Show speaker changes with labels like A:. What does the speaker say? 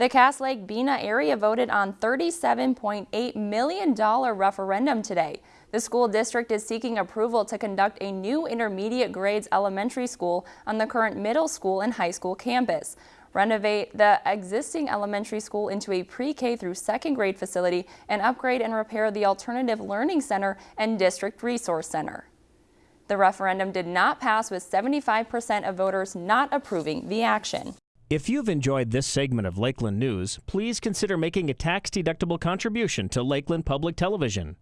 A: The Cass Lake Bena area voted on $37.8 million referendum today. The school district is seeking approval to conduct a new intermediate grades elementary school on the current middle school and high school campus renovate the existing elementary school into a pre-K through second grade facility, and upgrade and repair the Alternative Learning Center and District Resource Center. The referendum did not pass with 75% of voters not approving the action.
B: If you've enjoyed this segment of Lakeland News, please consider making a tax-deductible contribution to Lakeland Public Television.